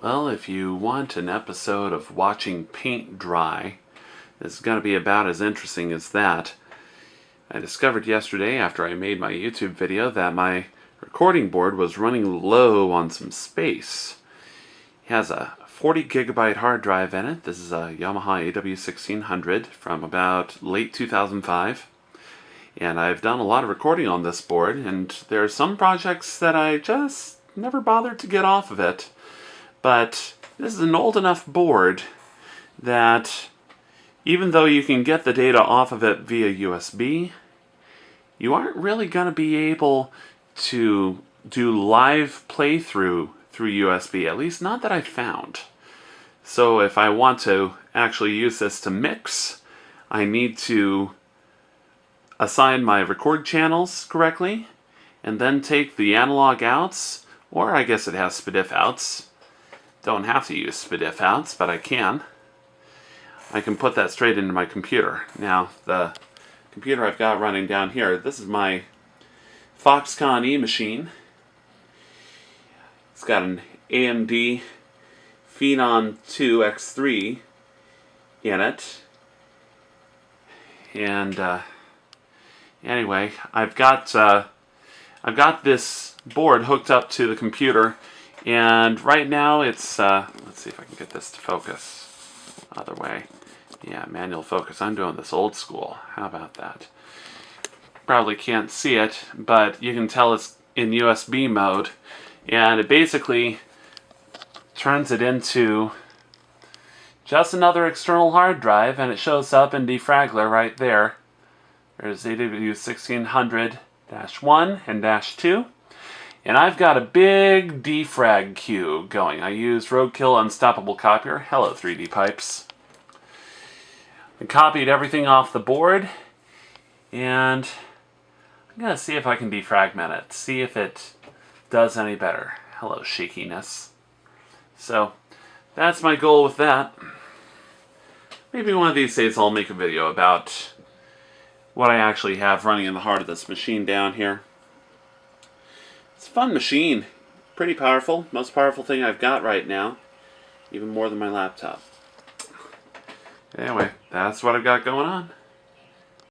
Well, if you want an episode of watching paint dry, it's going to be about as interesting as that. I discovered yesterday after I made my YouTube video that my recording board was running low on some space. It has a 40 gigabyte hard drive in it. This is a Yamaha AW1600 from about late 2005. And I've done a lot of recording on this board, and there are some projects that I just never bothered to get off of it. But this is an old enough board that even though you can get the data off of it via USB, you aren't really going to be able to do live playthrough through USB, at least not that I found. So if I want to actually use this to mix, I need to assign my record channels correctly, and then take the analog outs, or I guess it has SPDIF outs, don't have to use SPDIF outs, but I can. I can put that straight into my computer. Now, the computer I've got running down here, this is my Foxconn E machine. It's got an AMD Phenom 2 X3 in it. And uh, anyway, I've got uh, I've got this board hooked up to the computer and right now it's, uh, let's see if I can get this to focus. Other way. Yeah, manual focus. I'm doing this old school. How about that? Probably can't see it, but you can tell it's in USB mode. And it basically turns it into just another external hard drive, and it shows up in Defraggler right there. There's AW1600-1 and dash 2. And I've got a big defrag queue going. I use Roadkil Unstoppable Copier. Hello 3D Pipes. I copied everything off the board and I'm going to see if I can defragment it. See if it does any better. Hello shakiness. So that's my goal with that. Maybe one of these days I'll make a video about what I actually have running in the heart of this machine down here. A fun machine. Pretty powerful. Most powerful thing I've got right now. Even more than my laptop. Anyway, that's what I've got going on.